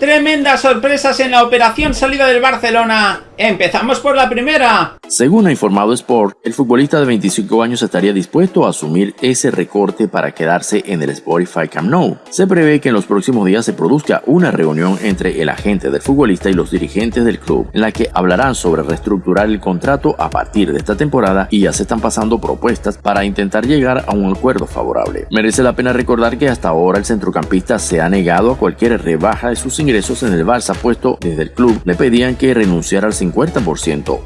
Tremendas sorpresas en la operación salida del Barcelona. Empezamos por la primera. Según ha informado Sport, el futbolista de 25 años estaría dispuesto a asumir ese recorte para quedarse en el Spotify Camp Nou. Se prevé que en los próximos días se produzca una reunión entre el agente del futbolista y los dirigentes del club, en la que hablarán sobre reestructurar el contrato a partir de esta temporada y ya se están pasando propuestas para intentar llegar a un acuerdo favorable. Merece la pena recordar que hasta ahora el centrocampista se ha negado a cualquier rebaja de sus ingresos en el Barça, puesto desde el club le pedían que renunciara al 50%,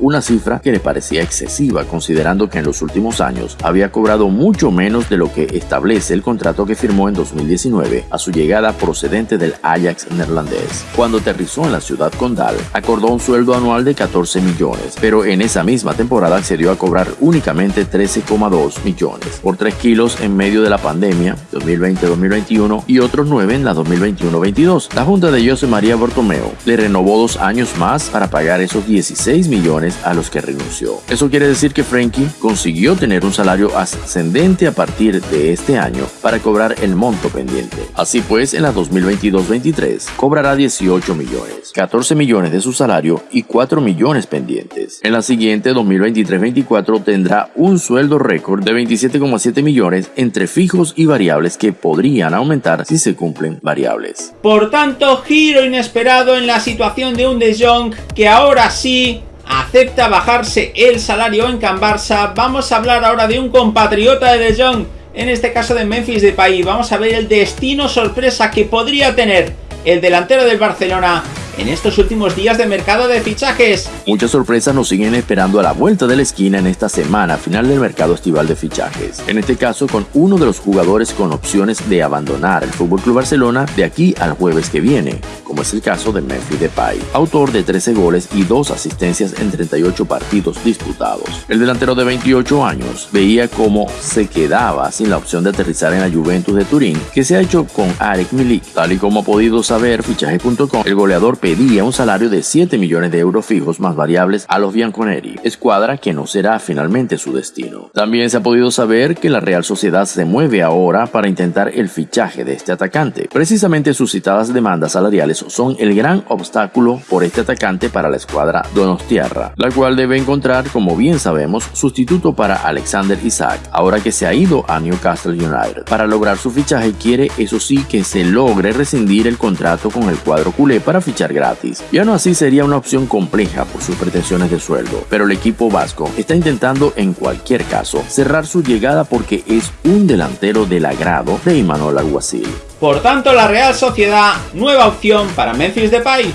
una cifra que le parecía excesiva considerando que en los últimos años había cobrado mucho menos de lo que establece el contrato que firmó en 2019 a su llegada procedente del Ajax neerlandés. Cuando aterrizó en la ciudad condal, acordó un sueldo anual de 14 millones, pero en esa misma temporada accedió a cobrar únicamente 13,2 millones por 3 kilos en medio de la pandemia 2020-2021 y otros 9 en la 2021-22. La Junta de José María Bortomeo le renovó dos años más para pagar esos 16 millones a los que renunció. Eso quiere decir que Frankie consiguió tener un salario ascendente a partir de este año para cobrar el monto pendiente. Así pues, en la 2022-23 cobrará 18 millones, 14 millones de su salario y 4 millones pendientes. En la siguiente 2023-24 tendrá un sueldo récord de 27,7 millones entre fijos y variables que podrían aumentar si se cumplen variables. Por tanto, giro inesperado en la situación de un De Jong que ahora sí acepta bajarse el salario en Can Barça. Vamos a hablar ahora de un compatriota de De Jong, en este caso de Memphis Depay. Vamos a ver el destino sorpresa que podría tener el delantero del Barcelona en estos últimos días de mercado de fichajes. Muchas sorpresas nos siguen esperando a la vuelta de la esquina en esta semana final del mercado estival de fichajes. En este caso con uno de los jugadores con opciones de abandonar el FC Barcelona de aquí al jueves que viene, como es el caso de Memphis Depay, autor de 13 goles y 2 asistencias en 38 partidos disputados. El delantero de 28 años veía cómo se quedaba sin la opción de aterrizar en la Juventus de Turín, que se ha hecho con Arek Milik. Tal y como ha podido saber fichaje.com, el goleador pedía un salario de 7 millones de euros fijos más variables a los Bianconeri, escuadra que no será finalmente su destino. También se ha podido saber que la Real Sociedad se mueve ahora para intentar el fichaje de este atacante. Precisamente sus citadas demandas salariales son el gran obstáculo por este atacante para la escuadra Donostiarra, la cual debe encontrar, como bien sabemos, sustituto para Alexander Isaac, ahora que se ha ido a Newcastle United. Para lograr su fichaje quiere, eso sí, que se logre rescindir el contrato con el cuadro culé para fichar gratis. Ya no así sería una opción compleja por sus pretensiones de sueldo, pero el equipo vasco está intentando en cualquier caso cerrar su llegada porque es un delantero del agrado de Imanol Alguacil. Por tanto, la Real Sociedad, nueva opción para Memphis Depay.